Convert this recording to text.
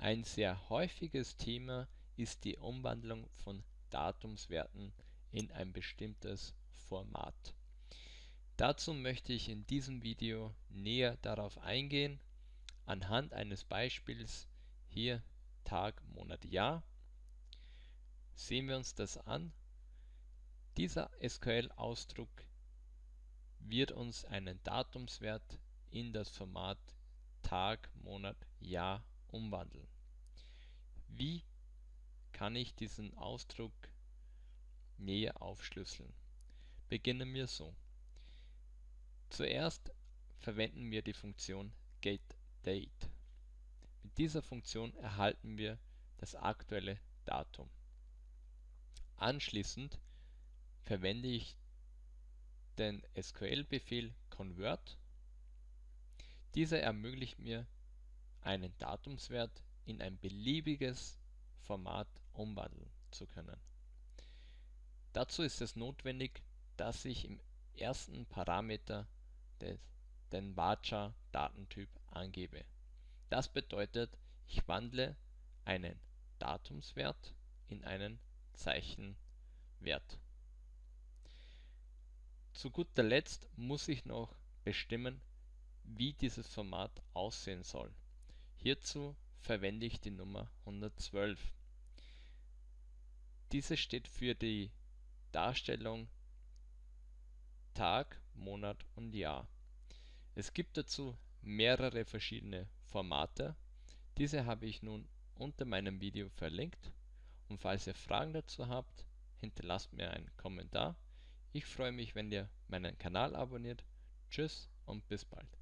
Ein sehr häufiges Thema ist die Umwandlung von Datumswerten in ein bestimmtes Format. Dazu möchte ich in diesem Video näher darauf eingehen, anhand eines Beispiels hier Tag, Monat, Jahr. Sehen wir uns das an. Dieser SQL-Ausdruck wird uns einen Datumswert in das Format Tag, Monat, Jahr umwandeln. Wie kann ich diesen Ausdruck näher aufschlüsseln? Beginnen wir so. Zuerst verwenden wir die Funktion getDate. Mit dieser Funktion erhalten wir das aktuelle Datum. Anschließend verwende ich den SQL-Befehl convert. Dieser ermöglicht mir, einen Datumswert in ein beliebiges Format umwandeln zu können. Dazu ist es notwendig, dass ich im ersten Parameter des, den Varchar-Datentyp angebe. Das bedeutet, ich wandle einen Datumswert in einen Zeichenwert. Zu guter Letzt muss ich noch bestimmen, wie dieses Format aussehen soll. Hierzu verwende ich die Nummer 112. Diese steht für die Darstellung Tag, Monat und Jahr. Es gibt dazu mehrere verschiedene Formate. Diese habe ich nun unter meinem Video verlinkt und falls ihr Fragen dazu habt, hinterlasst mir einen Kommentar. Ich freue mich, wenn ihr meinen Kanal abonniert. Tschüss und bis bald.